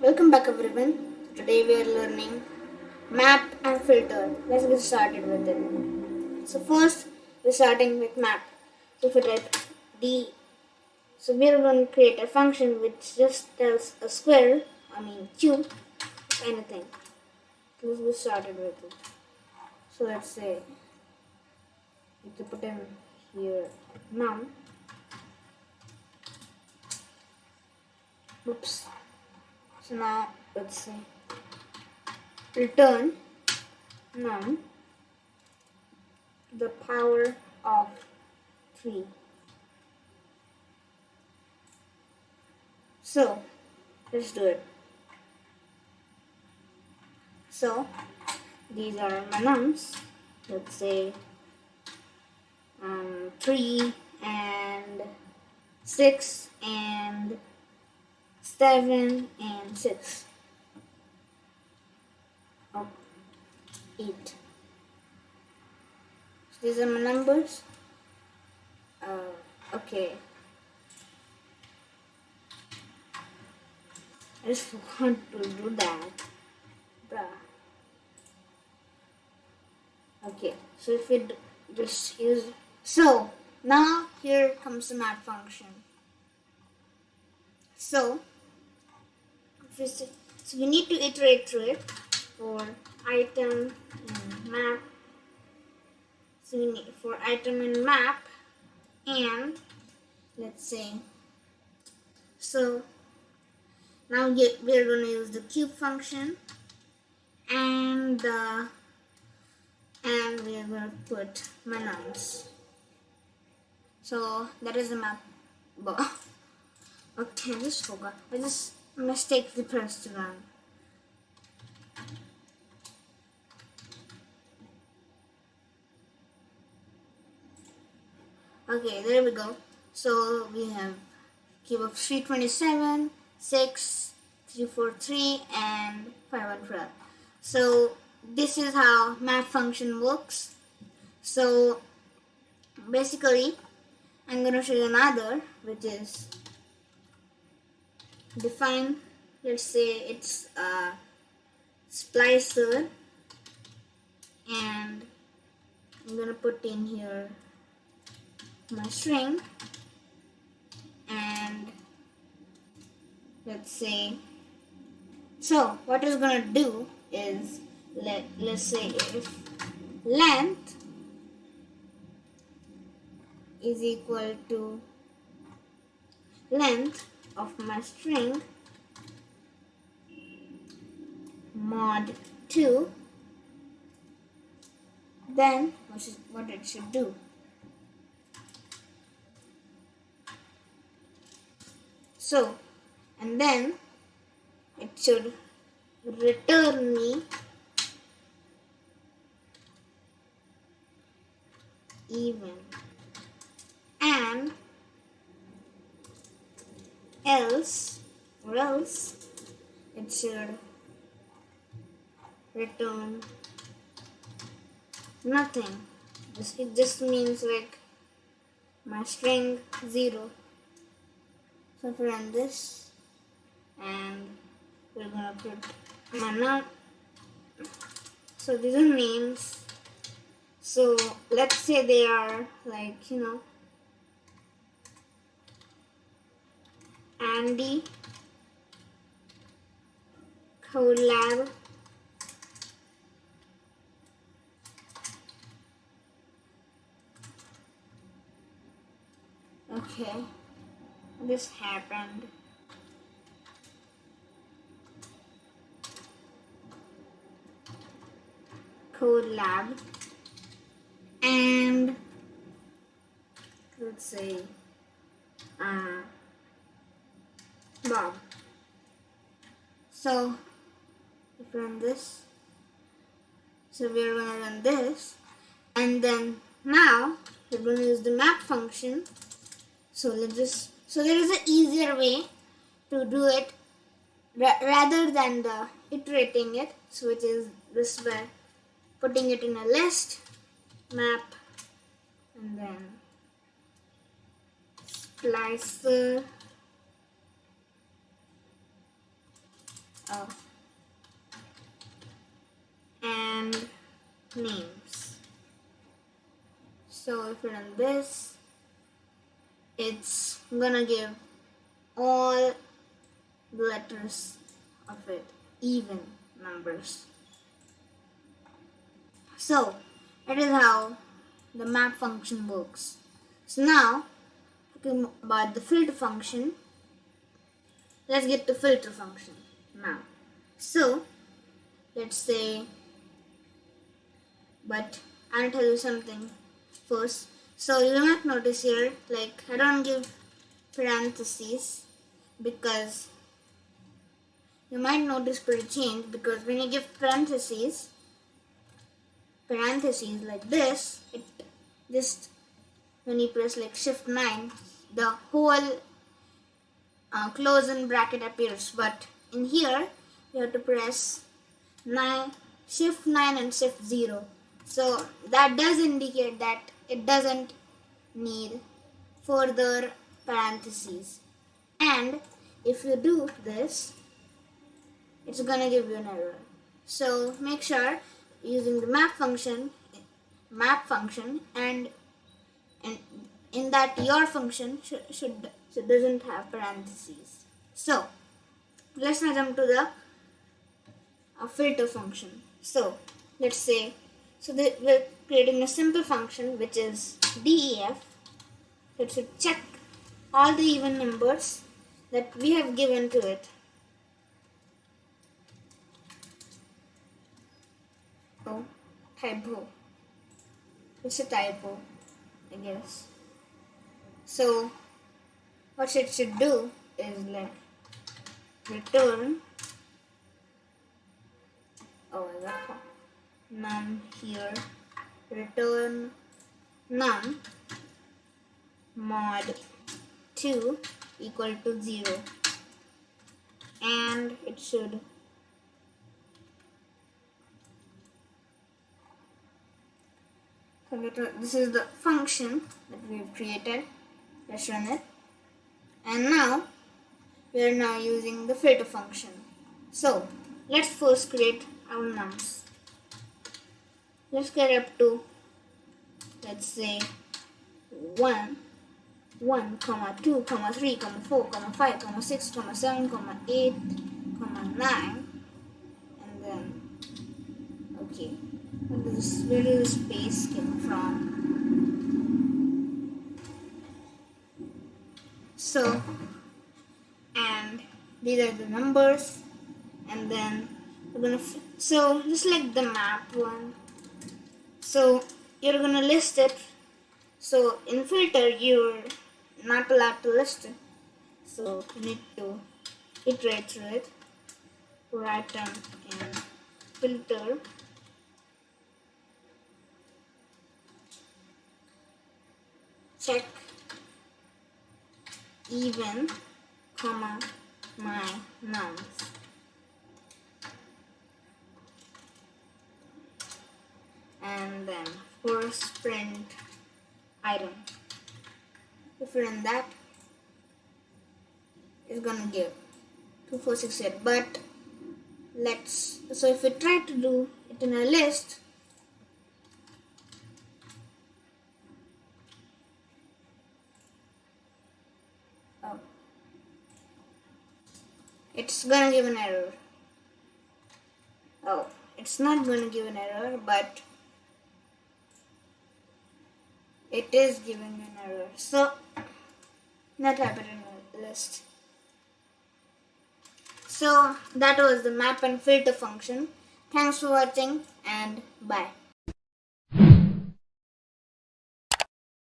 Welcome back everyone. Today we are learning map and filter. Let's get started with it. So first we're starting with map. So if we type D, so we are going to create a function which just tells a square, I mean cube, anything. Let's get started with it. So let's say you have put in here num. Oops. So now let's say return num the power of 3. So let's do it. So these are my nums. Let's say um, 3 and 6 and 7 and 6. Oh, 8. So these are my numbers. Uh, okay. I just want to do that. Bruh. Okay, so if d- just use. So, now here comes the map function. So, we so we need to iterate through it for item in map. So we need for item in map and let's say so now we're going to use the cube function and the and we're going to put my nums. So that is the map. Okay, I just forgot. I just mistakenly pressed run. Okay, there we go. So we have cube of 327, 6, 343, and 512. So this is how map function works. So basically, I'm going to show you another, which is define. Let's say it's a splicer, and I'm to put in here my string and let's say so what it's gonna do is let let's say if length is equal to length of my string. Mod 2 then what, should, what it should do. So, and then it should return me even and else or else it should return nothing. It just means like my string zero. So if we run this and we're gonna put my mana. So these are names. So let's say they are like you know Andy collab. Okay. This happened. Code lab and let's say uh, So if we run this so we're gonna run this and then now we're gonna use the map function. So let's just so there is an easier way to do it ra- rather than the iterating it so which is this way putting it in a list map and then splicer uh, and names. So if we run this, it's gonna give all the letters of it even numbers. So that is how the map function works. So now talking about the filter function, let's get to filter function now. So let's say but I'll tell you something first. So you might notice here, like I don't give parentheses because you might notice pretty change because when you give parentheses, parentheses like this, it just when you press like shift 9, the whole uh, close in bracket appears. But in here, you have to press 9, shift 9 and shift 0 so that does indicate that it doesn't need further parentheses. And if you do this, it's gonna give you an error. So make sure using the map function, map function, and and in that your function should, should, should doesn't have parentheses. So let's now jump to the uh, filter function. So let's say so we're creating a simple function which is def. It should check all the even numbers that we have given to it. Oh, typo. It's a typo, I guess. So what it should do is like return oh I got none here. Return none. Mod 2 equal to 0 and it should. This is the function that we've created. Let's run it. And now we are now using the filter function. So let's first create our nums let's get up to let's say 1 1 comma 2 comma 3 comma 4 comma 5 comma 6 comma 7 comma 8 comma 9 and then okay where does, where space came from. So these are the numbers and then we're gonna so just like the map one so you're gonna list it. So in filter you're not allowed to list it. So you need to iterate through it. Write them in filter. Check even comma my nums. and then first print item if you run that it's gonna give 2468 but let's so if we try to do it in a list it's gonna give an error oh it's not gonna give an error but it is giving an error. So not happened in the list. So that was the map and filter function. Thanks for watching and bye.